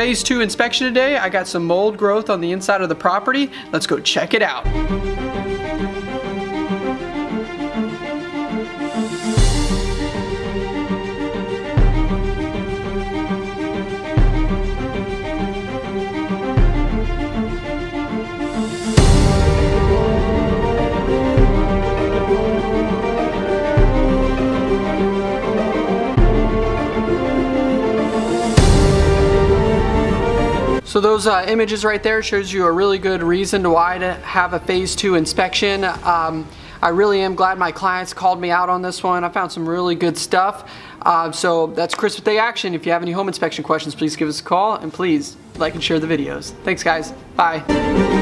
phase two inspection today. I got some mold growth on the inside of the property. Let's go check it out. So those uh, images right there shows you a really good reason to why to have a phase two inspection. Um, I really am glad my clients called me out on this one. I found some really good stuff. Uh, so that's Chris with Day Action. If you have any home inspection questions, please give us a call and please like and share the videos. Thanks guys. Bye.